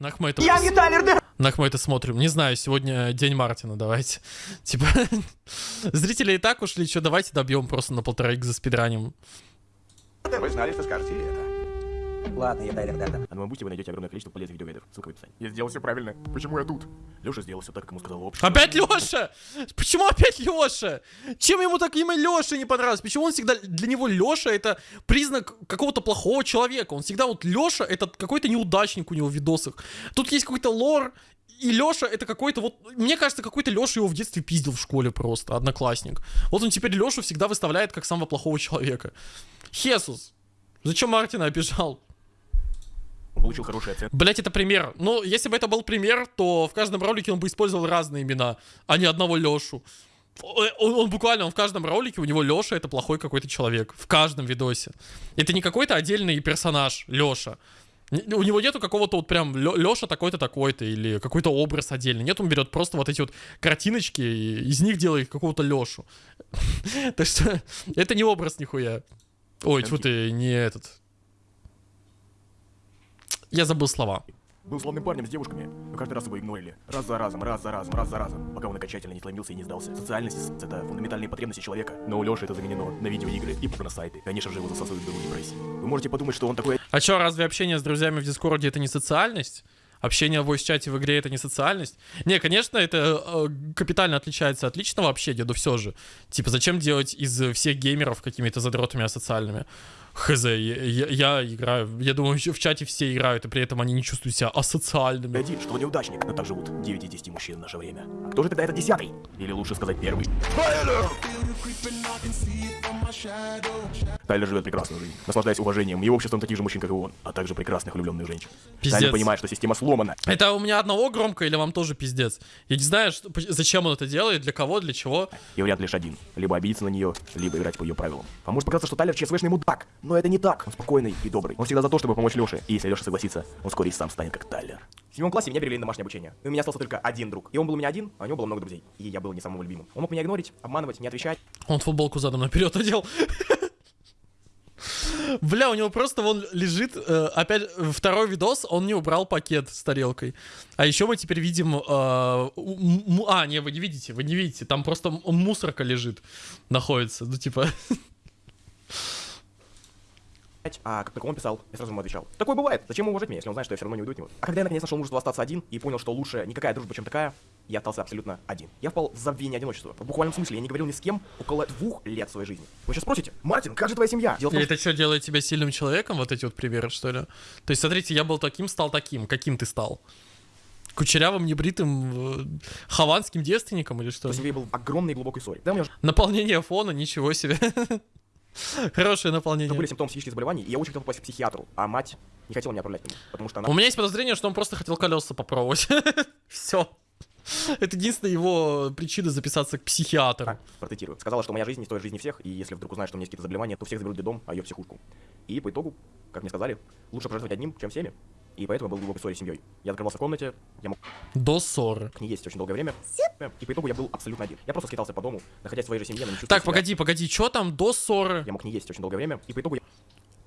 Нах мы это... Я не Тайлер Дер... Нах мы это смотрим. Не знаю, сегодня день Мартина, давайте. Типа, зрители и так ушли, что давайте добьем просто на полтора за спидранем. Вы знали, что скажете это. Ладно, я Тайлер Дерден. А на моем бусте вы найдете огромное количество полезных видеогайдов. Ссылка в описании. Я сделал все правильно. Почему я тут? Леша сделал все так, как ему сказал общество. Опять Леша? Почему опять Леша? Чем ему так имя Леша не понравилось? Почему он всегда для него Леша это признак какого-то плохого человека? Он всегда вот Леша это какой-то неудачник у него в видосах. Тут есть какой-то лор, и Леша это какой-то вот, мне кажется, какой-то Леша его в детстве пиздил в школе просто, одноклассник. Вот он теперь Лешу всегда выставляет как самого плохого человека. Хесус, зачем Мартина обижал? Получил хорошие оценки. Блять, это пример. Ну, если бы это был пример, то в каждом ролике он бы использовал разные имена, а не одного Лешу. Он, он буквально, он в каждом ролике, у него Леша это плохой какой-то человек. В каждом видосе. Это не какой-то отдельный персонаж, Леша. У него нету какого-то вот прям Леша такой-то такой-то или какой-то образ отдельный. Нет, он берет просто вот эти вот картиночки и из них делает какого-то Лешу. Так что это не образ нихуя. Ой, тьфу ты, не этот. Я забыл слова. Был славным парнем с девушками, но каждый раз его игнорили. Раз за разом, раз за разом, раз за разом, пока он окончательно не сломился и не сдался. Социальность — это фундаментальные потребности человека. Но у Лёши это заменено на видеоигры и порносайты. Конечно же, его засасывают в дыру депрессии. Вы можете подумать, что он такой... А чё, разве общение с друзьями в Дискорде это не социальность? Общение в voice-чате в игре это не социальность? Не, конечно, это э, капитально отличается от личного общения, но все же. Типа, зачем делать из всех геймеров какими-то задротами асоциальными? Хз, я, я, я играю, я думаю, в чате все играют, и при этом они не чувствуют себя асоциальными. Один, что неудачник, но так живут 9 из 10 мужчин в наше время. А кто же тогда этот десятый? Или лучше сказать первый? Тайлер живет прекрасную жизнь, наслаждаясь уважением и обществом таких же мужчин, как и он, а также прекрасных влюбленных женщин. Пиздец. Тайлер понимает, что система сломана. Это у меня одного громко или вам тоже пиздец? Я не знаю, что, зачем он это делает, для кого, для чего. И вариант лишь один. Либо обидеться на нее, либо играть по ее правилам. А может показаться, что Тайлер ЧСВшный мудак, но это не так. Он спокойный и добрый. Он всегда за то, чтобы помочь Леше. И если Леша согласится, он вскоре и сам станет как Тайлер. В седьмом классе меня перевели на домашнее обучение. И у меня остался только один друг. И он был у меня один, а у него было много друзей. И я был не самым любимым. Он мог меня игнорить, обманывать, не отвечать. Он футболку задом наперед одел. Бля, у него просто вон лежит, э, опять второй видос, он не убрал пакет с тарелкой. А еще мы теперь видим... Э, а, не, вы не видите, вы не видите. Там просто мусорка лежит, находится. Ну, типа... А как только он писал, я сразу ему отвечал. Такое бывает. Зачем уважать меня, если он знает, что я все равно не уйду от него? А когда я наконец нашел мужество остаться один и понял, что лучше никакая дружба, чем такая, я остался абсолютно один. Я впал в забвение одиночества. В буквальном смысле, я не говорил ни с кем около двух лет своей жизни. Вы сейчас спросите, Мартин, как же твоя семья? Дело том, это что, делает тебя сильным человеком, вот эти вот примеры, что ли? То есть, смотрите, я был таким, стал таким. Каким ты стал? Кучерявым, небритым, э, хованским девственником или что? В семье был огромный и глубокий ссоре. Да, меня Наполнение фона, ничего себе. Хорошее наполнение. Это были симптомы психических заболеваний, и я очень хотел попасть к психиатру, а мать не хотела меня отправлять к нему, потому что она... У меня есть подозрение, что он просто хотел колеса попробовать. Все. Это единственная его причина записаться к психиатру. А, протетирую. Сказала, что моя жизнь не стоит жизни всех, и если вдруг узнает, что у меня есть какие-то заболевания, то всех заберут в дом, а ее в психушку. И по итогу, как мне сказали, лучше пожертвовать одним, чем всеми. И поэтому я был в глубокой ссоре с семьей. Я закрывался в комнате, я мог До ссоры. не есть очень долгое время. И по итогу я был абсолютно один. Я просто скитался по дому, находясь в своей же семье, но не Так, себя. погоди, погоди, что там до ссоры? Я мог не есть очень долгое время, и по итогу я...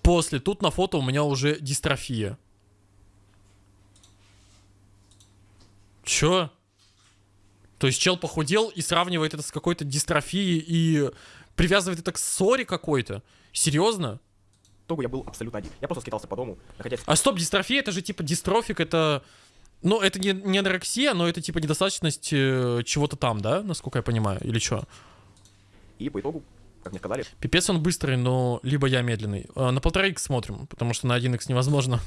После, тут на фото у меня уже дистрофия. Чё? То есть чел похудел и сравнивает это с какой-то дистрофией и привязывает это к ссоре какой-то? Серьезно? Итогу я был абсолютно один. Я просто скитался по дому, находясь... А стоп, дистрофия это же типа дистрофик, это... Ну, это не, не анорексия, но это типа недостаточность э, чего-то там, да? Насколько я понимаю, или что? И по итогу, как мне сказали, Пипец он быстрый, но либо я медленный. А, на полтора икс смотрим, потому что на 1 х невозможно.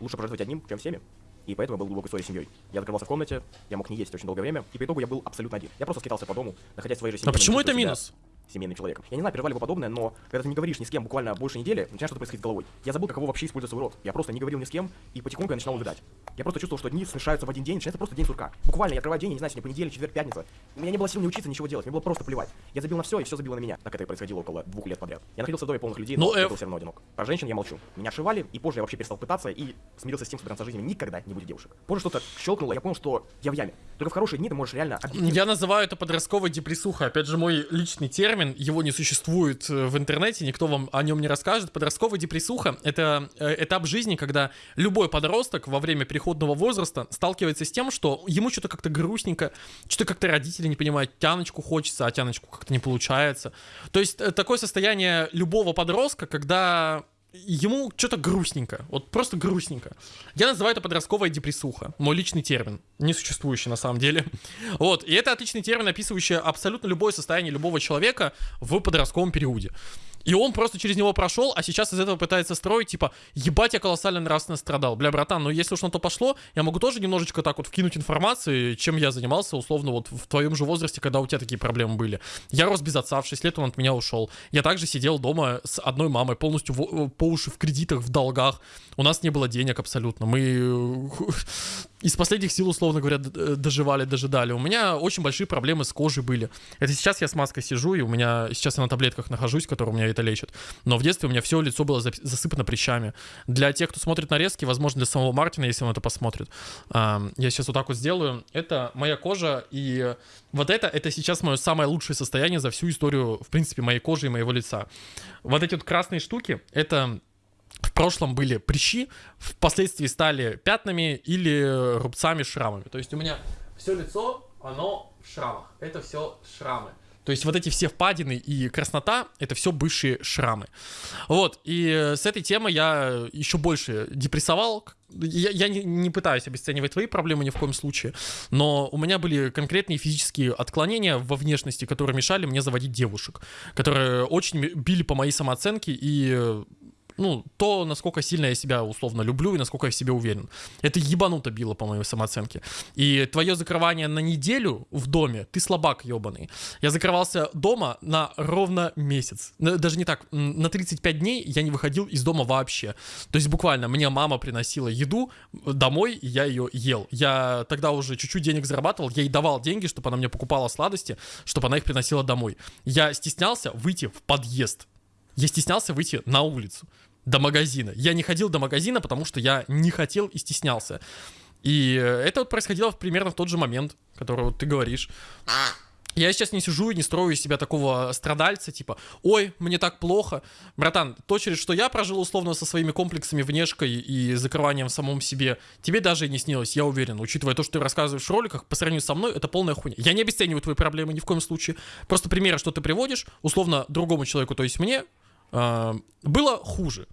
лучше пожертвовать одним, чем всеми. И поэтому я был глубокой ссоре с семьей. Я закрывался в комнате, я мог не есть очень долгое время, и по итогу я был абсолютно один. Я просто скитался по дому, находясь в своей же семье. А почему это чувствуя себя минус? Семейным человеком. Я не знаю, переживали вы подобное, но когда ты не говоришь ни с кем буквально больше недели, начинает что-то происходить с головой. Я забыл, каково вообще использовать свой рот. Я просто не говорил ни с кем, и потихоньку я начинал увидать. Я просто чувствовал, что дни смешаются в один день, начинается просто день сурка. Буквально я открываю день, я не знаю, сегодня понедельник, четверг, пятница. У меня не было сил ни учиться, ничего делать, мне было просто плевать. Я забил на все, и все забило на меня. Так это и происходило около двух лет подряд. Я находился в доме полных людей, Ну, но я Эф. был все равно одинок. Про женщин я молчу. Меня отшивали, и позже я вообще перестал пытаться и смирился с тем, что до конца жизни никогда не будет девушек. Позже что-то щелкнуло, я понял, что я в яме. Только в хорошие дни ты можешь реально объективно Я называю это подростковой депрессухой. Опять же, мой личный термин. Термин, его не существует э, в интернете, никто вам о нем не расскажет. Подростковая депрессуха — это э, этап жизни, когда любой подросток во время переходного возраста сталкивается с тем, что ему что-то как-то грустненько, что-то как-то родители не понимают, тяночку хочется, а тяночку как-то не получается. То есть э, такое состояние любого подростка, когда ему что-то грустненько. Вот просто грустненько. Я называю это подростковая депрессуха. Мой личный термин. Не существующий на самом деле. Вот. И это отличный термин, описывающий абсолютно любое состояние любого человека в подростковом периоде. И он просто через него прошел, а сейчас из этого пытается строить, типа, ебать, я колоссально нравственно страдал. Бля, братан, ну если уж на то пошло, я могу тоже немножечко так вот вкинуть информации, чем я занимался, условно, вот в твоем же возрасте, когда у тебя такие проблемы были. Я рос без отца, в 6 лет он от меня ушел. Я также сидел дома с одной мамой, полностью в, по уши в кредитах, в долгах. У нас не было денег абсолютно. Мы из последних сил, условно говоря, доживали, дожидали. У меня очень большие проблемы с кожей были. Это сейчас я с маской сижу, и у меня сейчас я на таблетках нахожусь, которые у меня это лечат. Но в детстве у меня все лицо было засыпано прыщами. Для тех, кто смотрит нарезки, возможно, для самого Мартина, если он это посмотрит, я сейчас вот так вот сделаю. Это моя кожа, и вот это, это сейчас мое самое лучшее состояние за всю историю, в принципе, моей кожи и моего лица. Вот эти вот красные штуки, это в прошлом были прыщи, впоследствии стали пятнами или рубцами, шрамами. То есть у меня все лицо, оно в шрамах. Это все шрамы. То есть вот эти все впадины и краснота, это все бывшие шрамы. Вот, и с этой темой я еще больше депрессовал. Я, я не, не пытаюсь обесценивать твои проблемы ни в коем случае, но у меня были конкретные физические отклонения во внешности, которые мешали мне заводить девушек, которые очень били по моей самооценке и ну, то, насколько сильно я себя условно люблю и насколько я в себе уверен. Это ебануто било по моей самооценке. И твое закрывание на неделю в доме, ты слабак ебаный. Я закрывался дома на ровно месяц. Даже не так, на 35 дней я не выходил из дома вообще. То есть буквально мне мама приносила еду домой, и я ее ел. Я тогда уже чуть-чуть денег зарабатывал, я ей давал деньги, чтобы она мне покупала сладости, чтобы она их приносила домой. Я стеснялся выйти в подъезд. Я стеснялся выйти на улицу до магазина. Я не ходил до магазина, потому что я не хотел и стеснялся. И это вот происходило примерно в тот же момент, который вот ты говоришь. Я сейчас не сижу и не строю из себя такого страдальца, типа, ой, мне так плохо. Братан, то, через что я прожил условно со своими комплексами, внешкой и закрыванием в самом себе, тебе даже и не снилось, я уверен. Учитывая то, что ты рассказываешь в роликах, по сравнению со мной, это полная хуйня. Я не обесцениваю твои проблемы ни в коем случае. Просто примеры, что ты приводишь, условно, другому человеку, то есть мне, было хуже.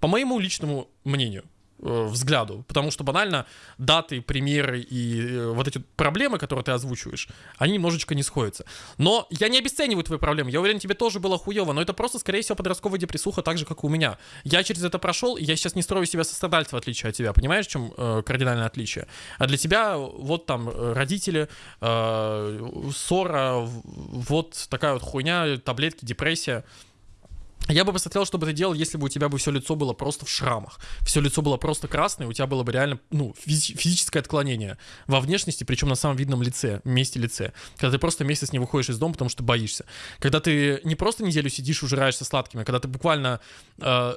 По моему личному мнению э, взгляду, потому что банально даты, примеры и э, вот эти проблемы, которые ты озвучиваешь, они немножечко не сходятся. Но я не обесцениваю твои проблемы, я уверен, тебе тоже было хуево, но это просто, скорее всего, подростковая депрессуха, так же, как и у меня. Я через это прошел, и я сейчас не строю себя со страдальца, в отличие от тебя, понимаешь, в чем э, кардинальное отличие? А для тебя вот там э, родители, э, ссора, вот такая вот хуйня, таблетки, депрессия. Я бы посмотрел, что бы ты делал, если бы у тебя бы все лицо было просто в шрамах. Все лицо было просто красное, у тебя было бы реально, ну, физи- физическое отклонение во внешности, причем на самом видном лице, месте лице. Когда ты просто месяц не выходишь из дома, потому что боишься. Когда ты не просто неделю сидишь, ужираешься сладкими, а когда ты буквально э,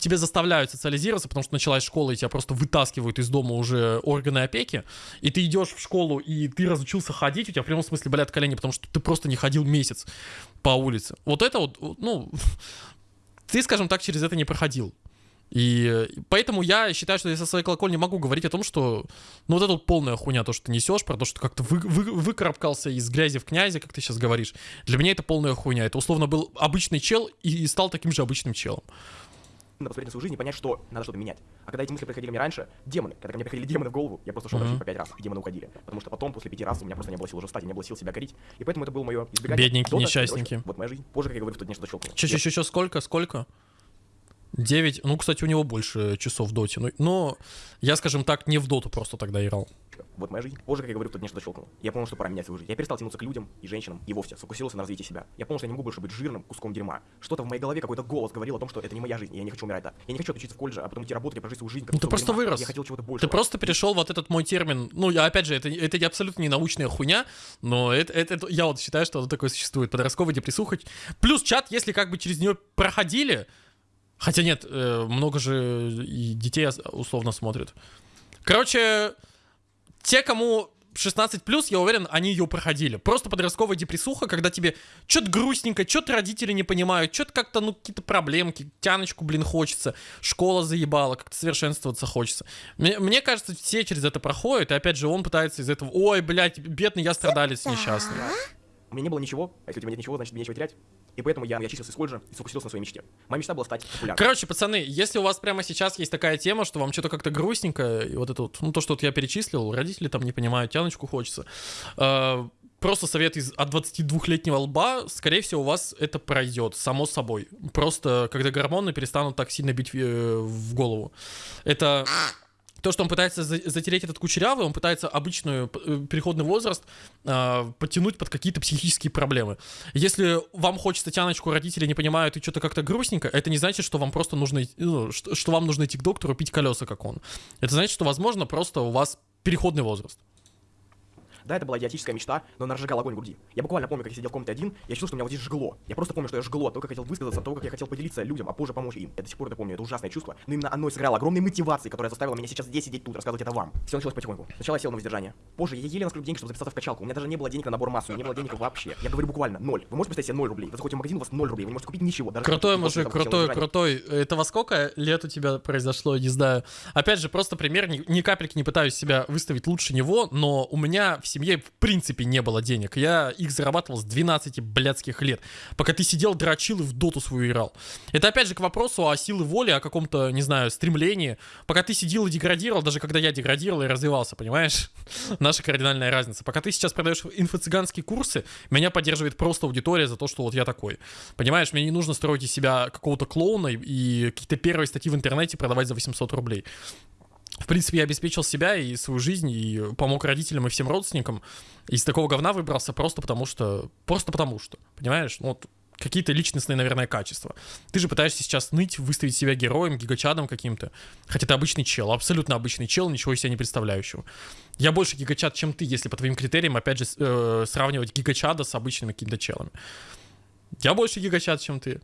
тебя заставляют социализироваться, потому что началась школа, и тебя просто вытаскивают из дома уже органы опеки, и ты идешь в школу, и ты разучился ходить, у тебя в прямом смысле болят колени, потому что ты просто не ходил месяц по улице. Вот это вот, ну, ты, скажем так, через это не проходил. И поэтому я считаю, что я со своей колокольни могу говорить о том, что ну вот это вот полная хуйня, то, что ты несешь, про то, что как-то вы, вы, выкарабкался из грязи в князи, как ты сейчас говоришь. Для меня это полная хуйня. Это условно был обычный чел и стал таким же обычным челом надо посмотреть на свою жизнь и понять, что надо что-то менять. А когда эти мысли приходили мне раньше, демоны, когда ко мне приходили демоны в голову, я просто шел mm-hmm. по пять раз, и демоны уходили. Потому что потом, после пяти раз, у меня просто не было сил уже встать, не было сил себя корить. И поэтому это было мое избегание. Бедненькие Дота, несчастники. Короче, вот моя жизнь. Позже, как я говорю, в тот день что-то щелкнуло. Че, че, че, че, сколько, сколько? 9, ну, кстати, у него больше часов в доте, но, но я, скажем так, не в доту просто тогда играл. Вот моя жизнь. Позже, как я говорю, кто-то что-то щелкнул. Я понял, что пора менять свою жизнь. Я перестал тянуться к людям и женщинам, и вовсе сфокусировался на развитии себя. Я понял, что я не могу больше быть жирным куском дерьма. Что-то в моей голове, какой-то голос говорил о том, что это не моя жизнь, и я не хочу умирать так. Я не хочу отучиться в колледже, а потом идти работать и прожить свою жизнь. Как ну, ты просто дерьма. вырос. Я хотел чего-то больше. Ты просто перешел вот этот мой термин. Ну, я опять же, это, это абсолютно не научная хуйня, но это, это, это я вот считаю, что оно такое существует. Подростковая депрессуха. Плюс чат, если как бы через нее проходили, Хотя нет, э, много же детей условно смотрят. Короче, те, кому 16 плюс, я уверен, они ее проходили. Просто подростковая депрессуха, когда тебе что-то грустненько, что-то родители не понимают, что-то как-то, ну, какие-то проблемки, тяночку, блин, хочется, школа заебала, как-то совершенствоваться хочется. Мне, мне кажется, все через это проходят, и опять же, он пытается из этого, ой, блядь, бедный я страдалец несчастный. У меня не было ничего, а если у тебя нет ничего, значит мне нечего терять. И поэтому я, я числился из колледжа и сфокусировался на своей мечте. Моя мечта была стать популярным. Короче, пацаны, если у вас прямо сейчас есть такая тема, что вам что-то как-то грустненько, и вот это вот, ну то, что вот я перечислил, родители там не понимают, тяночку хочется, э, просто совет из от 22-летнего лба, скорее всего, у вас это пройдет, само собой. Просто когда гормоны перестанут так сильно бить э, в голову. Это то, что он пытается за- затереть этот кучерявый, он пытается обычную э, переходный возраст э, подтянуть под какие-то психические проблемы. Если вам хочется тяночку, родители не понимают и что-то как-то грустненько, это не значит, что вам просто нужно, ну, что, что вам нужно идти к доктору пить колеса, как он. Это значит, что, возможно, просто у вас переходный возраст. Да, это была идиотическая мечта, но она разжигала огонь в груди. Я буквально помню, как я сидел в комнате один, я чувствовал, что меня вот здесь жгло. Я просто помню, что я жгло я хотел высказаться, того, как я хотел поделиться людям, а позже помочь им. Я до сих пор это помню, это ужасное чувство. Но именно оно сыграло огромной мотивацией, которая заставила меня сейчас здесь сидеть тут, рассказывать это вам. Все началось потихоньку. Сначала я сел на воздержание. Позже я еле насколько денег, чтобы записаться в качалку. У меня даже не было денег на набор массы, у меня не было денег вообще. Я говорю буквально ноль. Вы можете представить себе ноль рублей? Вы заходите в магазин, у вас ноль рублей, вы не можете купить ничего. Даже Крутой мужик, крутой, крутой. Это во сколько лет у тебя произошло, не знаю. Опять же, просто пример, ни, ни капельки не пытаюсь себя выставить лучше него, но у меня в семье в принципе не было денег. Я их зарабатывал с 12 блядских лет, пока ты сидел, дрочил и в доту свою играл. Это опять же к вопросу о силе воли, о каком-то, не знаю, стремлении. Пока ты сидел и деградировал, даже когда я деградировал и развивался, понимаешь? Наша кардинальная разница. Пока ты сейчас продаешь инфо-цыганские курсы, меня поддерживает просто аудитория за то, что вот я такой. Понимаешь, мне не нужно строить из себя какого-то клоуна и какие-то первые статьи в интернете продавать за 800 рублей. В принципе, я обеспечил себя и свою жизнь, и помог родителям и всем родственникам. Из такого говна выбрался просто потому что... Просто потому что, понимаешь? Ну, вот какие-то личностные, наверное, качества. Ты же пытаешься сейчас ныть, выставить себя героем, гигачадом каким-то. Хотя ты обычный чел, абсолютно обычный чел, ничего из себя не представляющего. Я больше гигачад, чем ты, если по твоим критериям, опять же, э, сравнивать гигачада с обычными какими-то челами. Я больше гигачат, чем ты.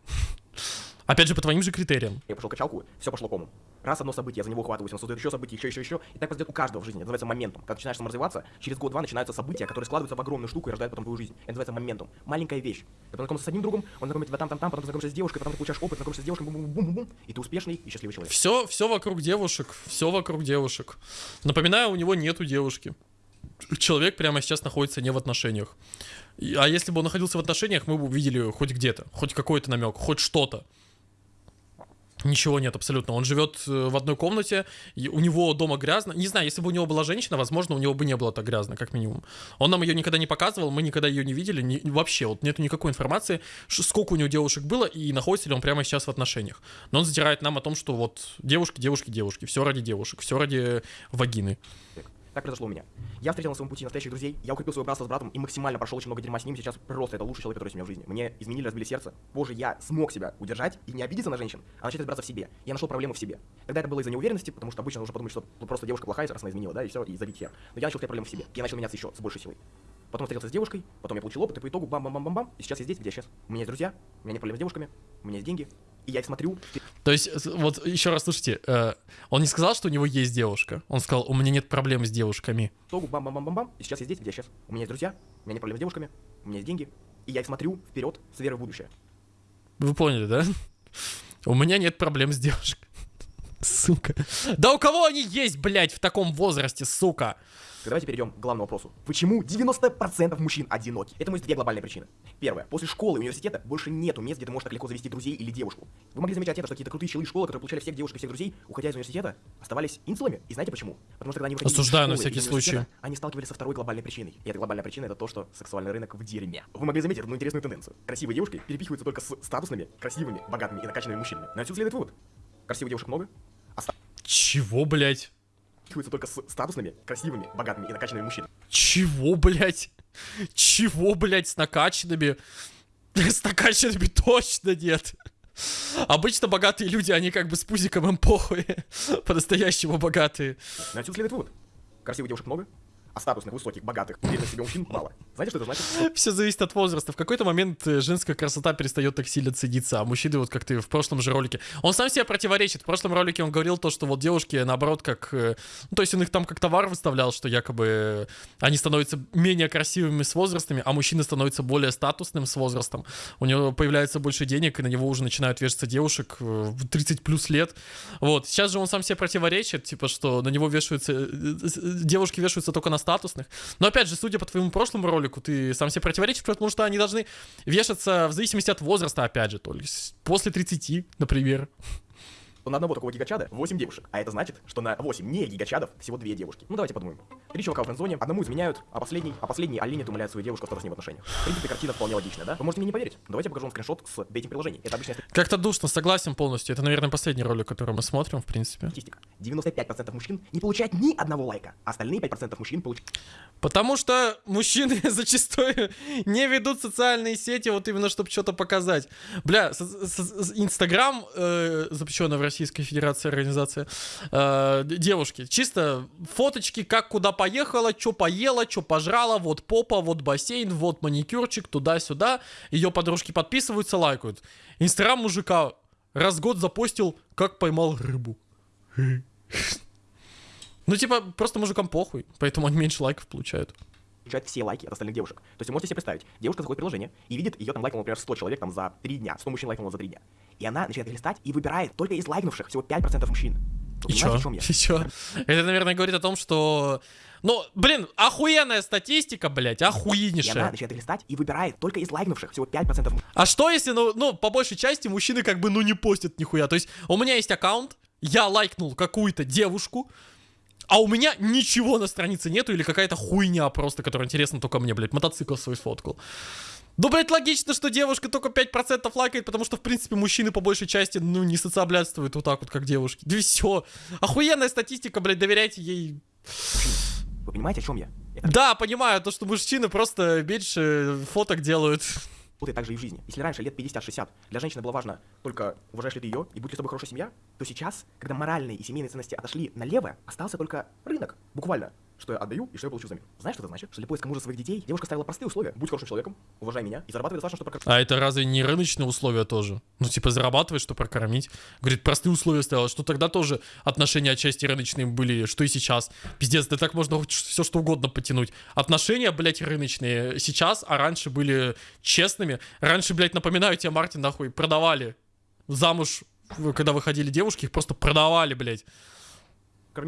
Опять же, по твоим же критериям. Я пошел качалку, все пошло кому. Раз одно событие, я за него ухватываюсь, он создает еще события, еще, еще, еще. И так произойдет у каждого в жизни. Это называется моментум. Когда начинаешь саморазвиваться, через год-два начинаются события, которые складываются в огромную штуку и рождают потом твою жизнь. Это называется моментум. Маленькая вещь. Ты познакомился с одним другом, он знакомит тебя там-там-там, потом знакомишься с девушкой, потом ты получаешь опыт, знакомишься с девушкой, бум-бум-бум-бум, и ты успешный и счастливый человек. Все, все вокруг девушек, все вокруг девушек. Напоминаю, у него нету девушки. Человек прямо сейчас находится не в отношениях. А если бы он находился в отношениях, мы бы увидели хоть где-то, хоть какой-то намек, хоть что-то. Ничего нет абсолютно. Он живет э, в одной комнате, у него дома грязно. Не знаю, если бы у него была женщина, возможно, у него бы не было так грязно, как минимум. Он нам ее никогда не показывал, мы никогда ее не видели, ни- вообще, вот нету никакой информации, сколько у него девушек было и находится ли он прямо сейчас в отношениях. Но он затирает нам о том, что вот девушки, девушки, девушки, все ради девушек, все ради вагины. Так произошло у меня. Я встретил на своем пути настоящих друзей, я укрепил свое братство с братом и максимально прошел очень много дерьма с ним. Сейчас просто это лучший человек, который есть у меня в жизни. Мне изменили, разбили сердце. Позже я смог себя удержать и не обидеться на женщин, а начать разбираться в себе. Я нашел проблему в себе. Тогда это было из-за неуверенности, потому что обычно нужно подумать, что просто девушка плохая, раз она изменила, да, и все, и забить хер. Но я начал искать проблему в себе. Я начал меняться еще с большей силой. Потом встретился с девушкой, потом я получил опыт, и по итогу бам-бам-бам-бам-бам, и сейчас я здесь, где я сейчас. У меня есть друзья, у меня нет проблем с девушками, у меня есть деньги, и я их смотрю, То есть, вот еще раз слушайте, э, он не сказал, что у него есть девушка. Он сказал, у меня нет проблем с девушками. итогу бам-бам-бам-бам-бам, и сейчас я здесь, где я сейчас. У меня есть друзья, у меня нет проблем с девушками, у меня есть деньги, и я их смотрю вперед с верой в будущее. Вы поняли, да? У меня нет проблем с девушкой. Сука. Да у кого они есть, блядь, в таком возрасте, сука? Давайте перейдем к главному вопросу. Почему 90% мужчин одиноки? Этому есть две глобальные причины. Первое. После школы и университета больше нету мест, где ты можешь так легко завести друзей или девушку. Вы могли замечать это, что какие-то крутые челы школы, которые получали всех девушек и всех друзей, уходя из университета, оставались инцелами. И знаете почему? Потому что когда они выходили Осуждаю из на школы всякий или университета, случай. Они сталкивались со второй глобальной причиной. И эта глобальная причина это то, что сексуальный рынок в дерьме. Вы могли заметить одну интересную тенденцию. Красивые девушки перепихиваются только с статусными, красивыми, богатыми и накачанными мужчинами. Но отсюда следует вывод. Красивых девушек много, Чего, блядь? сталкиваются только с статусными, красивыми, богатыми и накачанными мужчинами. Чего, блядь? Чего, блядь, с накачанными? С накачанными точно нет. Обычно богатые люди, они как бы с пузиком им похуй. По-настоящему богатые. Но отсюда следует вывод. Красивых девушек много, статусных, высоких, богатых, уверенных в себе мужчин мало. Знаете, что это значит? Все зависит от возраста. В какой-то момент э, женская красота перестает так сильно цениться, а мужчины, вот как ты в прошлом же ролике, он сам себе противоречит. В прошлом ролике он говорил то, что вот девушки, наоборот, как... э, Ну, то есть он их там как товар выставлял, что якобы э, они становятся менее красивыми с возрастами, а мужчина становится более статусным с возрастом. У него появляется больше денег, и на него уже начинают вешаться девушек в 30 плюс лет. Вот. Сейчас же он сам себе противоречит, типа, что на него вешаются... Девушки вешаются только на статусных. Но опять же, судя по твоему прошлому ролику, ты сам себе противоречишь, потому что они должны вешаться в зависимости от возраста, опять же, то есть после 30, например. То на одного такого гигачада 8 девушек. А это значит, что на 8 не гигачадов всего 2 девушки. Ну давайте подумаем. Три чувака в френдзоне, одному изменяют, а последний, а последний оленит умоляет свою девушку остаться с ним в отношениях. В принципе, картина вполне логичная, да? Вы можете мне не поверить. Давайте я покажу вам скриншот с дейтинг-приложений. Это обычная Как-то душно, согласен полностью. Это, наверное, последний ролик, который мы смотрим, в принципе. статистика. 95% мужчин не получают ни одного лайка, а остальные 5% мужчин получают Потому что мужчины зачастую не ведут социальные сети, вот именно чтобы что-то показать. Бля, Инстаграм, э, запрещенная в Российской Федерации организация, э, девушки, чисто фоточки, как куда поехала, что поела, что пожрала, вот попа, вот бассейн, вот маникюрчик, туда-сюда. Ее подружки подписываются, лайкают. Инстаграм мужика раз в год запостил, как поймал рыбу. Ну, типа, просто мужикам похуй, поэтому они меньше лайков получают. Получают все лайки от остальных девушек. То есть вы можете себе представить, девушка заходит в приложение и видит, ее там лайкнуло, например, 100 человек там за 3 дня, 100 мужчин лайкнуло за 3 дня. И она начинает листать и выбирает только из лайкнувших всего 5% мужчин. Вы И чё? чем я? И чё? Это, наверное, говорит о том, что... Ну, блин, охуенная статистика, блядь, И она охуеннейшая. начинает листать и выбирает только из лайкнувших всего 5% мужчин. А что если, ну, ну, по большей части мужчины как бы, ну, не постят нихуя. То есть у меня есть аккаунт, я лайкнул какую-то девушку, а у меня ничего на странице нету или какая-то хуйня просто, которая интересна только мне, блядь, мотоцикл свой сфоткал. Ну, блядь, логично, что девушка только 5% лайкает, потому что, в принципе, мужчины по большей части, ну, не социоблядствуют вот так вот, как девушки. Да все. Охуенная статистика, блядь, доверяйте ей. Вы понимаете, о чем я? Это Да, понимаю, то, что мужчины просто меньше фоток делают. Работает также и в жизни. Если раньше, лет 50-60, для женщины было важно только уважаешь ли ты ее и будет ли с тобой хорошая семья, то сейчас, когда моральные и семейные ценности отошли налево, остался только рынок. Буквально. Что я отдаю и что я получу взамен. Знаешь, что это значит? Что для поиска мужа своих детей девушка ставила простые условия. Будь хорошим человеком, уважай меня и зарабатывай достаточно, чтобы прокормить А это разве не рыночные условия тоже? Ну, типа, зарабатывать, что прокормить. Говорит, простые условия ставила, что тогда тоже отношения отчасти рыночные были, что и сейчас. Пиздец, да так можно все что угодно потянуть. Отношения, блядь, рыночные сейчас, а раньше были честными. Раньше, блядь, напоминаю тебе, Мартин, нахуй, продавали замуж, когда выходили девушки, их просто продавали, блядь.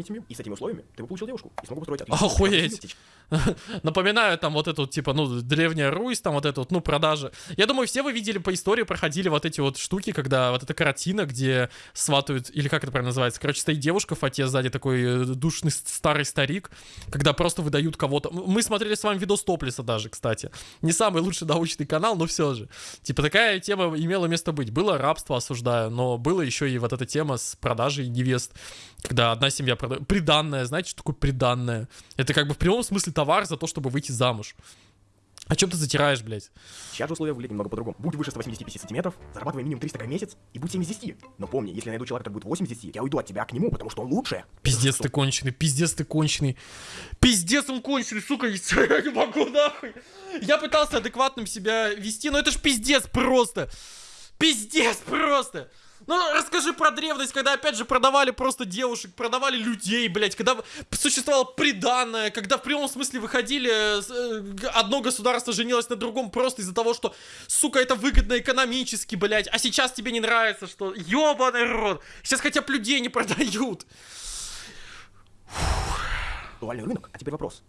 Семью. И с этими условиями ты бы получил девушку и смог бы построить Охуеть. семью. Напоминаю, там вот эту, типа, ну, древняя Русь, там вот эту вот, ну, продажи. Я думаю, все вы видели по истории, проходили вот эти вот штуки, когда вот эта картина, где сватают, или как это правильно называется, короче, стоит девушка в фате, сзади такой э, душный старый старик, когда просто выдают кого-то. Мы смотрели с вами видос Топлиса даже, кстати. Не самый лучший научный канал, но все же. Типа, такая тема имела место быть. Было рабство, осуждаю, но было еще и вот эта тема с продажей невест, когда одна семья продает. Приданное, знаете, что такое приданное? Это как бы в прямом смысле товар за то, чтобы выйти замуж. О чем ты затираешь, блядь? Сейчас же условия выглядят немного по-другому. Будь выше 185 сантиметров, зарабатывай минимум 300 в месяц и будь 7 из 10. Но помни, если я найду человека, который будет 8 из 10, я уйду от тебя к нему, потому что он лучше. Пиздец ты конченый, пиздец ты конченый. Пиздец он конченый, сука, я не могу нахуй. Я пытался адекватным себя вести, но это ж пиздец просто. Пиздец просто. Ну, расскажи про древность, когда, опять же, продавали просто девушек, продавали людей, блядь, когда существовало приданное, когда в прямом смысле выходили, э, одно государство женилось на другом просто из-за того, что, сука, это выгодно экономически, блядь, а сейчас тебе не нравится, что, ёбаный рот, сейчас хотя бы людей не продают. Актуальный рынок. А теперь вопрос.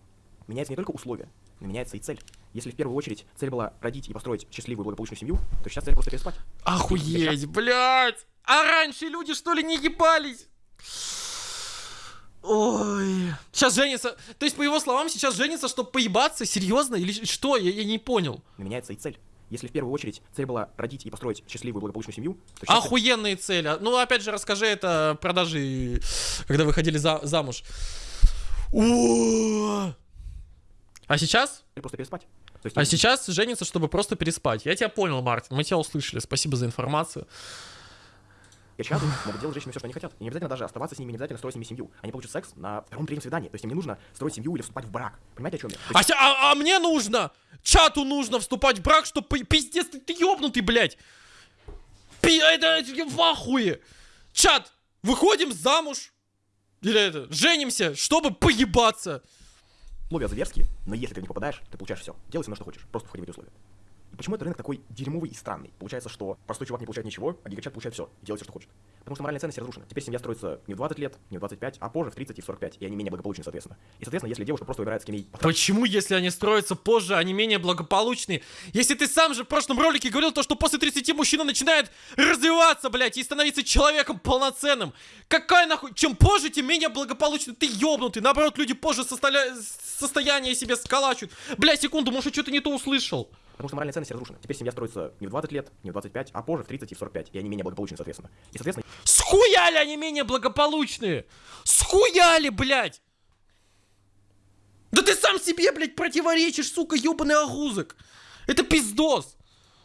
Меняются не только условия, но меняется и цель. Если в первую очередь цель была родить и построить счастливую благополучную семью, то сейчас цель просто переспать. Охуеть, блядь! А раньше люди что ли не ебались? Ой. Сейчас женится. То есть, по его словам, сейчас женится, чтобы поебаться? Серьезно? Или что? Я, я не понял. Но меняется и цель. Если в первую очередь цель была родить и построить счастливую благополучную семью, то сейчас цель Охуенные цели. Ну, опять же, расскажи это продажи, когда выходили за, замуж. О! А сейчас? просто переспать. То есть А сейчас женится, чтобы просто переспать. Я тебя понял, Мартин. Мы тебя услышали. Спасибо за информацию. Гачаты могут делать женщины все, что они хотят. И не обязательно даже оставаться с ними, не обязательно строить с ними семью. Они получат секс на втором-третьем свидании. То есть им не нужно строить семью или вступать в брак. Понимаете, о чем я? А, есть а- а мне нужно, чату нужно вступать в брак, чтобы пиздец, ты, ты ёбнутый, блядь. Пи- это, это я в ахуе. Чат, выходим замуж. Или это, женимся, чтобы поебаться. Условия зверские, но если ты не попадаешь, ты получаешь все. Делай со мной что хочешь, просто входи в эти условия. Почему этот рынок такой дерьмовый и странный? Получается, что простой чувак не получает ничего, а гигачат получает все делает все, что хочет. Потому что моральная ценность разрушена. Теперь семья строится не в 20 лет, не в 25, а позже, в 30 и в 45, и они менее благополучны, соответственно. И, соответственно, если девушка просто выбирает с кем ей Почему, если они строятся позже, они менее благополучные? Если ты сам же в прошлом ролике говорил то, что после 30 мужчина начинает развиваться, блядь, и становиться человеком полноценным. Какая нахуй? Чем позже, тем менее благополучный. Ты ёбнутый. Наоборот, люди позже состоя... состояние себе сколачивают. Бля, секунду, может, что-то не то услышал. Потому что моральная ценность разрушена. Теперь семья строится не в 20 лет, не в 25, а позже, в 30 и в 45, и они менее благополучны, соответственно. И, соответственно, Схуяли они менее благополучные? Схуяли, блядь! Да ты сам себе, блядь, противоречишь, сука, ёбаный огузок! Это пиздос!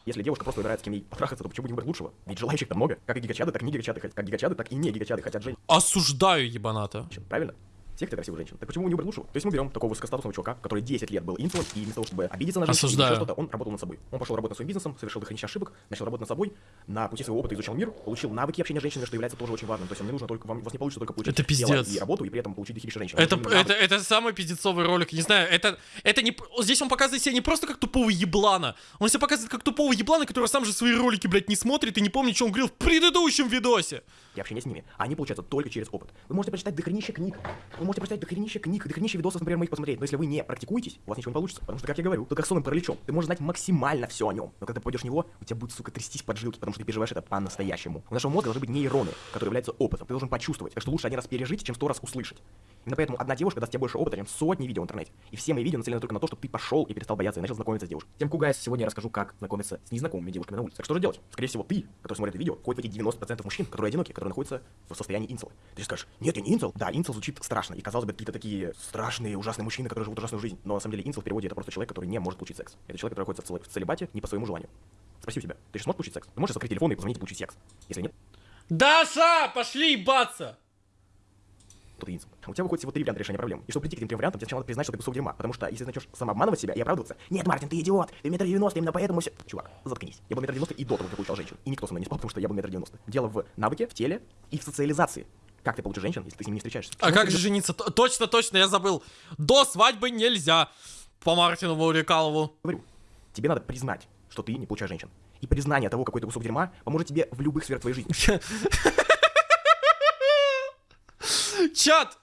если девушка просто выбирает с кем ей потрахаться, то почему не выбрать лучшего? Ведь желающих-то много. Как и гигачады, так и не гигачады, как гигачады, так и не гигачады хотят женщин, Осуждаю, ебаната. правильно? Все хотят красивых женщин. Так почему не выбрать лучшего? То есть мы берем такого высокостатусного чувака, который 10 лет был инфлом, и вместо того, чтобы обидеться на или Осуждаю. что-то, он работал над собой. Он пошел работать над своим бизнесом, совершил дохренища ошибок, начал работать над собой, на пути своего опыта изучал мир, получил навыки общения с женщинами, что является тоже очень важным. То есть вам не нужно только, вам, у вас не получится только получить Это пиздец. и работу, и при этом получить дохерища женщин. Это, нужны это, это самый пиздецовый ролик, не знаю, это, это не... Здесь он показывает себя не просто как тупого еблана, он себя показывает как тупого еблана, который сам же свои ролики, блядь, не смотрит и не помнит, что он говорил в предыдущем видосе. и общение с ними. Они получаются только через опыт. Вы можете прочитать дохренище книг. Вы можете прочитать дохренище книг, дохренище видосов, например, моих посмотреть. Но если вы не практикуетесь, у вас ничего не получится. Потому что, как я говорю, ты как сонным параличом. Ты можешь знать максимально все о нем. Но когда попадешь в него, у тебя будет, сука, трястись поджилки, потому что ты переживаешь это по-настоящему. У нашего мозга должны быть нейроны, которые являются опытом. Ты должен почувствовать. Так что лучше один раз пережить, чем сто раз услышать. Именно поэтому одна девушка даст тебе больше опыта, чем сотни видео в интернете. И все мои видео нацелены только на то, чтобы ты пошел и перестал бояться и начал знакомиться с девушкой. Тем Кугайс сегодня я расскажу, как знакомиться с незнакомыми девушками на улице. Так что же делать? Скорее всего, ты, который смотрит это видео, входит в эти 90% мужчин, которые одиноки, которые находятся в состоянии инсела. Ты скажешь, нет, я не инсел. Да, инсел звучит страшно. И казалось бы, какие-то такие страшные, ужасные мужчины, которые живут ужасную жизнь. Но на самом деле инсел в переводе это просто человек, который не может получить секс. Это человек, который находится в целе- в целебате не по своему желанию. Спроси у себя, ты же сможешь получить секс? Ты можешь открыть телефон и позвонить и получить секс? Если нет, Даша, пошли ебаться! то ты. У тебя выходит всего три варианта решения проблем. И чтобы прийти к этим трем вариантам, тебе сначала надо признать, что ты кусок дерьма. Потому что если ты начнешь самообманывать себя и оправдываться, нет, Мартин, ты идиот, ты метр девяносто, именно поэтому все. Чувак, заткнись. Я был метр девяносто и до того, как получал женщин. И никто со мной не спал, потому что я был метр девяносто. Дело в навыке, в теле и в социализации. Как ты получишь женщин, если ты с ними не встречаешься? А как же жениться? Точно, точно, я забыл. До свадьбы нельзя. По Мартину Ваурикалову. говорю, тебе надо признать, что ты не получаешь женщин. И признание того, какой ты кусок дерьма, поможет тебе в любых сферах твоей жизни. Чат,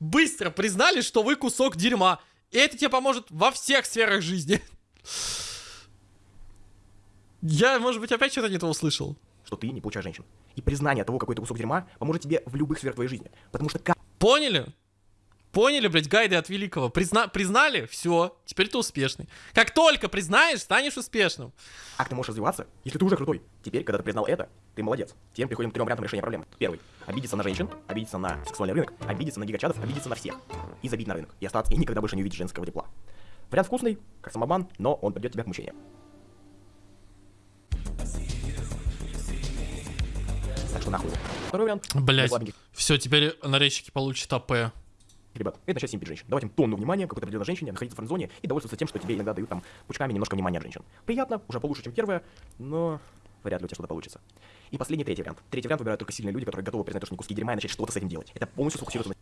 быстро признали, что вы кусок дерьма. И это тебе поможет во всех сферах жизни. Я, может быть, опять что-то не то услышал. Что ты не получаешь женщин. И признание того, какой ты кусок дерьма, поможет тебе в любых сферах твоей жизни. Потому что как Поняли? Поняли, блядь, гайды от великого. Призна... Признали? Все, теперь ты успешный. Как только признаешь, станешь успешным. как ты можешь развиваться, если ты уже крутой? Теперь, когда ты признал это, ты молодец. Теперь переходим к трем вариантам решения проблемы. Первый. Обидеться на женщин, обидеться на сексуальный рынок, обидеться на гигачадов, обидеться на всех. И забить на рынок. И остаться, и никогда больше не увидеть женского тепла. Вариант вкусный, как самобан, но он придет тебя к мучениям. Нахуй. Второй вариант. Блять, все, теперь нарезчики получат АП. Ребят, это начать симпить женщин. Давать им тонну внимания, какой-то определенной женщине, находиться в френдзоне и довольствоваться тем, что тебе иногда дают там пучками немножко внимания от женщин. Приятно, уже получше, чем первое, но вряд ли у тебя что-то получится. И последний, третий вариант. Третий вариант выбирают только сильные люди, которые готовы признать, то, что они куски дерьма и начать что-то с этим делать. Это полностью на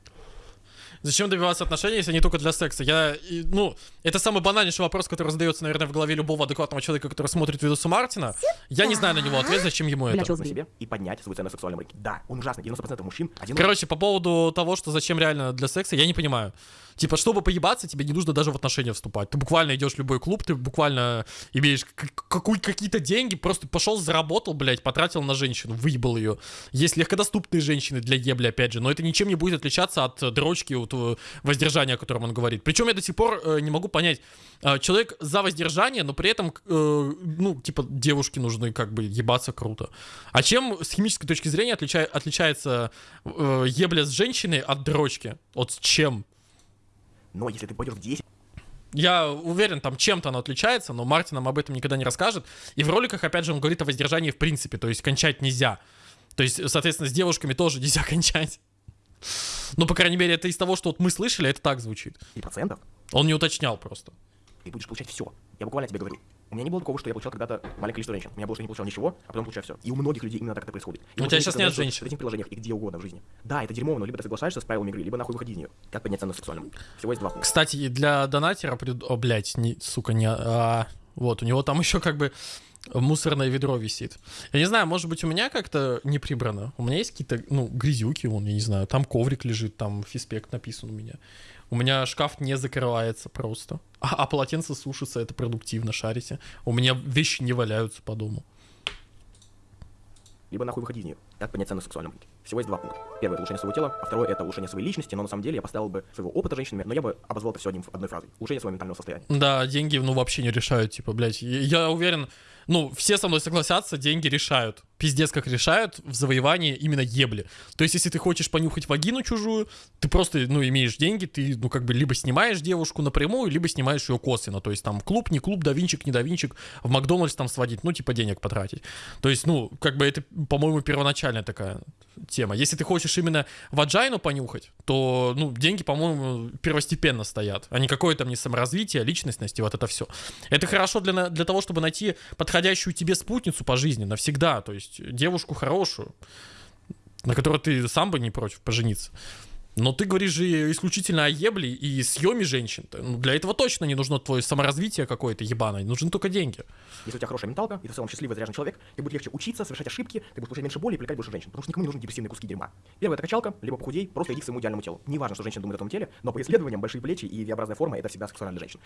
Зачем добиваться отношений, если не только для секса? Я, и, ну, это самый банальнейший вопрос, который задается, наверное, в голове любого адекватного человека, который смотрит видосы Мартина. Я не знаю на него ответ, зачем ему это. чё на себе и поднять свою ценность в сексуальном рынке. Да, он ужасный. 90% мужчин один Короче, по поводу того, что зачем реально для секса, я не понимаю. Типа, чтобы поебаться, тебе не нужно даже в отношения вступать. Ты буквально идешь в любой клуб, ты буквально имеешь какие-то деньги, просто пошел, заработал, блядь, потратил на женщину, выебал ее. Есть легкодоступные женщины для ебли, опять же, но это ничем не будет отличаться от э, дрочки, вот, э, воздержания, о котором он говорит. Причем я до сих пор э, не могу понять, э, человек за воздержание, но при этом, э, ну, типа, девушки нужны как бы ебаться круто. А чем с химической точки зрения отлича- отличается э, ебля с женщиной от дрочки? Вот с чем? Но если ты пойдешь в 10, Я уверен, там чем-то оно отличается, но Мартин нам об этом никогда не расскажет. И в роликах, опять же, он говорит о воздержании в принципе, то есть кончать нельзя. То есть, соответственно, с девушками тоже нельзя кончать. Ну, по крайней мере, это из того, что вот мы слышали, это так звучит. И процентов Он не уточнял просто. ты будешь получать все. Я буквально тебе говорю. У меня не было такого, что я получал когда-то маленькое количество женщин. У меня было, что я не получал ничего, а потом получаю все. И у многих людей именно так это происходит. И У тебя сказали, нет женщин. В этих приложениях и где угодно в жизни. Да, это дерьмо, но либо ты соглашаешься с правилами игры, либо нахуй выходи из нее. Как поднять цену рынке? Всего есть два пункта. Кстати, для донатера, прид- о, блядь, не, сука, не, а, вот, у него там еще как бы мусорное ведро висит. Я не знаю, может быть, у меня как-то не прибрано. У меня есть какие-то, ну, грязюки, вон, я не знаю, там коврик лежит, там фиспект написан у меня. У меня шкаф не закрывается просто. А, а полотенце сушится, это продуктивно, шарите. У меня вещи не валяются по дому. Либо нахуй выходи из нее. Как поднять цену в сексуальном рынке? Всего есть два пункта. Первое это улучшение своего тела, а второе это улучшение своей личности, но на самом деле я поставил бы своего опыта женщинами, но я бы обозвал это все одним, одной фразой. Улучшение своего ментального состояния. Да, деньги, ну, вообще не решают, типа, блядь. Я уверен, ну, все со мной согласятся, деньги решают. Пиздец, как решают в завоевании именно ебли. То есть, если ты хочешь понюхать вагину чужую, ты просто, ну, имеешь деньги, ты, ну, как бы, либо снимаешь девушку напрямую, либо снимаешь ее косвенно. То есть, там, клуб, не клуб, давинчик, не давинчик, в Макдональдс там сводить, ну, типа, денег потратить. То есть, ну, как бы, это, по-моему, первоначальная такая тема. Если ты хочешь именно ваджайну понюхать, то, ну, деньги, по-моему, первостепенно стоят, а не какое там не саморазвитие, личностность и вот это все. Это хорошо для, для того, чтобы найти подходящую тебе спутницу по жизни навсегда, то есть девушку хорошую, на которой ты сам бы не против пожениться. Но ты говоришь же исключительно о ебле и съеме женщин. Ну, для этого точно не нужно твое саморазвитие какое-то ебаное, нужны только деньги. Если у тебя хорошая менталка, и ты в целом счастливый, заряженный человек, тебе будет легче учиться, совершать ошибки, ты будешь получать меньше боли и привлекать больше женщин. Потому что никому не нужны депрессивные куски дерьма. Первое это качалка, либо похудей, просто иди к своему идеальному телу. Неважно, что женщина думает о том теле, но по исследованиям большие плечи и V-образная форма это всегда сексуально для женщин.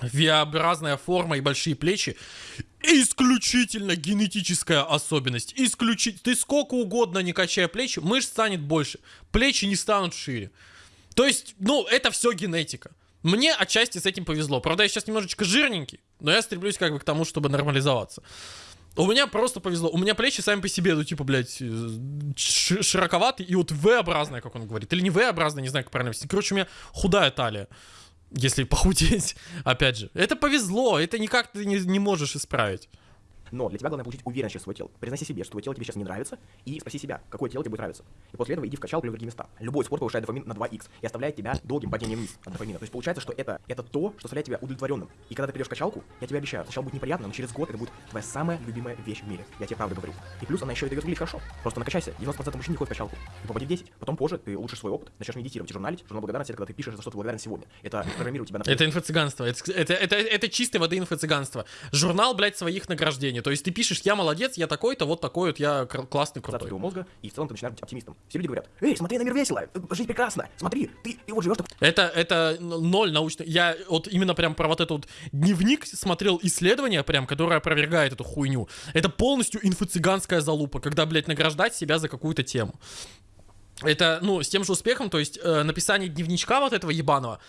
V-образная форма и большие плечи исключительно генетическая особенность. Исключи... Ты сколько угодно не качая плечи, мышц станет больше. Плечи не станут шире. То есть, ну, это все генетика. Мне отчасти с этим повезло. Правда, я сейчас немножечко жирненький, но я стремлюсь как бы к тому, чтобы нормализоваться. У меня просто повезло. У меня плечи сами по себе, ну, типа, блядь, э, широковатые и вот V-образная, как он говорит. Или не V-образная, не знаю, как правильно. объяснить. Короче, у меня худая талия. Если похудеть, опять же. Это повезло, это никак ты не, не можешь исправить. Но для тебя главное получить уверенность через свое тело. Признаси себе, что твое тело тебе сейчас не нравится, и спроси себя, какое тело тебе будет нравиться. И после этого иди в качалку в другие места. Любой спорт повышает дофамин на 2х и оставляет тебя долгим падением вниз от дофамина. То есть получается, что это, это то, что оставляет тебя удовлетворенным. И когда ты придешь в качалку, я тебе обещаю, сначала будет неприятно, но через год это будет твоя самая любимая вещь в мире. Я тебе правда говорю. И плюс она еще и дает выглядеть хорошо. Просто накачайся. 90% мужчин не ходит в качалку. И попади в 10. Потом позже ты улучшишь свой опыт, начнешь медитировать и журналить. Журнал благодарности, когда ты пишешь, за что ты благодарен сегодня. Это программирует тебя на Это инфо-цыганство. Это, это, это, это чистой воды инфо-цыганство. Журнал, блядь, своих награждений. То есть ты пишешь, я молодец, я такой-то, вот такой вот, я классный, крутой. мозга, и в целом ты начинаешь быть оптимистом. Все люди говорят, эй, смотри на мир весело, жизнь прекрасна, смотри, ты и вот живешь Это, это ноль научно. Я вот именно прям про вот этот вот дневник смотрел исследование прям, которое опровергает эту хуйню. Это полностью инфо-цыганская залупа, когда, блядь, награждать себя за какую-то тему. Это, ну, с тем же успехом, то есть э, написание дневничка вот этого ебаного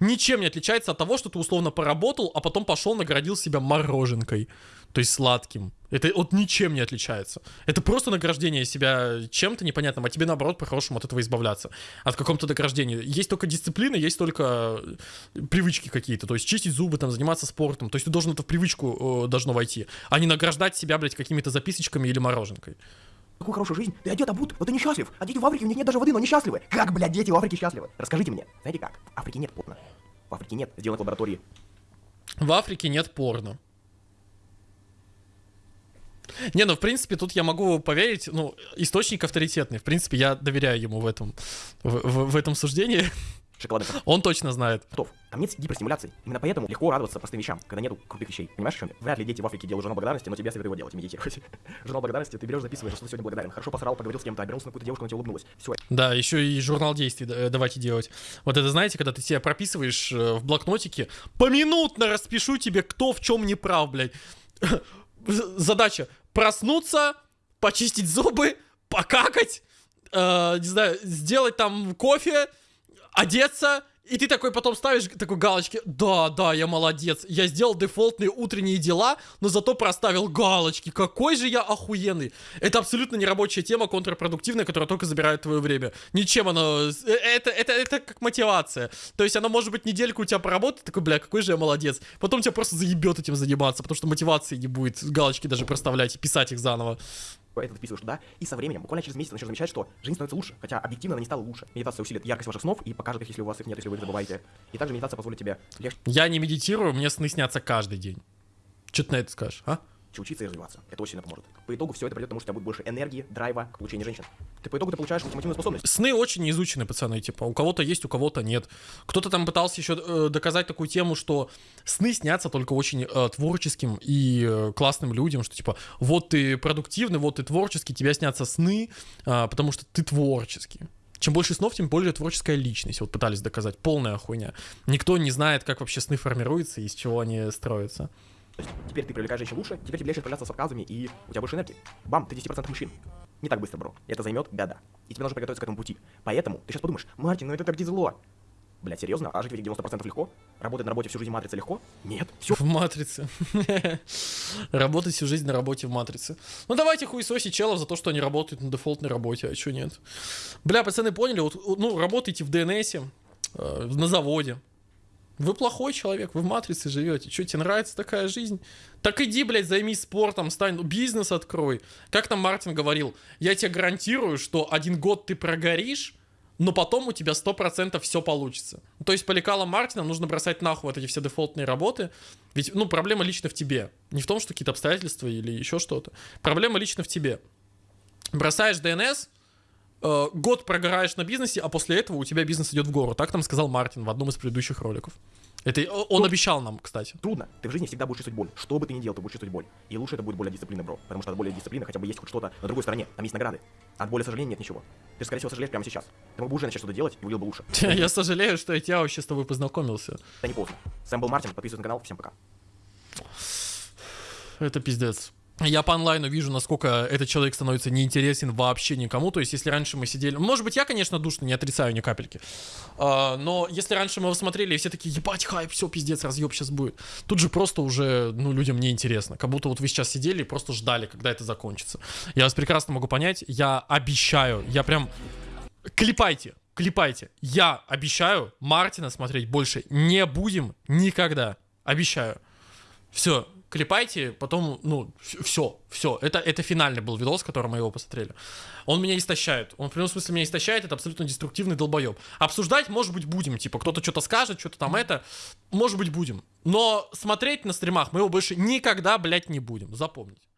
ничем не отличается от того, что ты условно поработал, а потом пошел наградил себя мороженкой, то есть сладким. Это вот ничем не отличается. Это просто награждение себя чем-то непонятным, а тебе наоборот по-хорошему от этого избавляться. От каком-то награждения. Есть только дисциплина, есть только э, привычки какие-то. То есть чистить зубы, там, заниматься спортом. То есть ты должен это в привычку э, должно войти, а не награждать себя, блядь, какими-то записочками или мороженкой. Такую хорошую жизнь, ты одет, обут, но ты несчастлив. А дети в Африке, у них нет даже воды, но они счастливы. Как, блядь, дети в Африке счастливы? Расскажите мне. Знаете как? В Африке нет порно. В Африке нет, сделано в лаборатории. В Африке нет порно. Не, ну, в принципе, тут я могу поверить, ну, источник авторитетный. В принципе, я доверяю ему в этом, в, в- в этом суждении. Шоколадных Он точно знает. котов. Там нет гиперстимуляции. Именно поэтому легко радоваться простым вещам, когда нету крутых вещей. Понимаешь, в чем я? Вряд ли дети в Африке делают журнал благодарности, но тебе советую его делать, медитировать. журнал благодарности, ты берешь, записываешь, что ты сегодня благодарен. Хорошо посрал, поговорил с кем-то, обернулся на какую-то девушку, она тебе улыбнулась. Все, Да, еще и журнал действий э, давайте делать. Вот это, знаете, когда ты себя прописываешь э, в блокнотике, поминутно распишу тебе, кто в чем не прав, блядь. Задача проснуться, почистить зубы, покакать, э, не знаю, сделать там кофе, одеться, и ты такой потом ставишь такой галочки, да, да, я молодец, я сделал дефолтные утренние дела, но зато проставил галочки, какой же я охуенный. Это абсолютно нерабочая тема, контрпродуктивная, которая только забирает твое время. Ничем оно, э, это, это, это как мотивация. То есть она может быть недельку у тебя поработает, такой, бля, какой же я молодец. Потом тебя просто заебет этим заниматься, потому что мотивации не будет галочки даже проставлять и писать их заново. Это вписываешь туда, и со временем, буквально через месяц начнешь замечать, что жизнь становится лучше, хотя объективно она не стала лучше. Медитация усилит яркость ваших снов и покажет их, если у вас их нет, если вы их забываете. И также медитация позволит тебе легче Я не медитирую, мне сны снятся каждый день. Что ты на это скажешь, а? Учиться и развиваться. Это очень сильно поможет. По итогу все это придет к тому, что у тебя будет больше энергии, драйва к получению женщин. Ты по итогу ты получаешь ультимативную способность. Сны очень не изучены, пацаны, типа, у кого-то есть, у кого-то нет. Кто-то там пытался еще э, доказать такую тему, что сны снятся только очень э, творческим и э, классным людям, что типа, вот ты продуктивный, вот ты творческий, тебе снятся сны, э, потому что ты творческий. Чем больше снов, тем более творческая личность. Вот пытались доказать. Полная хуйня. Никто не знает, как вообще сны формируются и из чего они строятся. То есть теперь ты привлекаешь женщин лучше, теперь тебе легче справляться с отказами, и у тебя больше энергии. Бам, ты 10% мужчин. Не так быстро, бро. Это займет года. И тебе нужно приготовиться к этому пути. Поэтому ты сейчас подумаешь, Мартин, ну это так тяжело. Блять, серьезно? А жить в этих 90% легко? Работать на работе всю жизнь в матрице легко? Нет. Все. В матрице. Работать всю жизнь на работе в матрице. Ну давайте хуесоси челов за то, что они работают на дефолтной работе, а что нет? Бля, пацаны поняли, вот, ну, работаете в ДНСе, э, на заводе, вы плохой человек, вы в матрице живете. Что, тебе нравится такая жизнь? Так иди, блядь, займись спортом, стань, ну, бизнес открой. Как там Мартин говорил, я тебе гарантирую, что один год ты прогоришь, но потом у тебя 100% все получится. То есть по лекалам Мартина нужно бросать нахуй вот эти все дефолтные работы. Ведь, ну, проблема лично в тебе. Не в том, что какие-то обстоятельства или еще что-то. Проблема лично в тебе. Бросаешь ДНС, э, год прогораешь на бизнесе, а после этого у тебя бизнес идет в гору. Так там сказал Мартин в одном из предыдущих роликов. Это он ну, обещал нам, кстати. Трудно. Ты в жизни всегда будешь чувствовать боль. Что бы ты ни делал, ты будешь чувствовать боль. И лучше это будет более дисциплины, бро. Потому что от более дисциплины хотя бы есть хоть что-то на другой стороне. Там есть награды. От боли сожаления нет ничего. Ты, скорее всего, сожалеешь прямо сейчас. Ты мог бы уже начать что-то делать и выглядел бы лучше. Я сожалею, что я вообще с тобой познакомился. Это не поздно. Сэм был Мартин, подписывайтесь на канал. Всем пока. Это пиздец я по онлайну вижу, насколько этот человек становится неинтересен вообще никому. То есть, если раньше мы сидели... Может быть, я, конечно, душно, не отрицаю ни капельки. А, но если раньше мы его смотрели, и все такие, ебать, хайп, все, пиздец, разъеб сейчас будет. Тут же просто уже, ну, людям неинтересно. Как будто вот вы сейчас сидели и просто ждали, когда это закончится. Я вас прекрасно могу понять. Я обещаю, я прям... Клепайте, клепайте. Я обещаю Мартина смотреть больше не будем никогда. Обещаю. Все, клепайте, потом, ну, все, все. Это, это финальный был видос, который мы его посмотрели. Он меня истощает. Он в прямом смысле меня истощает, это абсолютно деструктивный долбоеб. Обсуждать, может быть, будем. Типа, кто-то что-то скажет, что-то там это. Может быть, будем. Но смотреть на стримах мы его больше никогда, блядь, не будем. Запомните.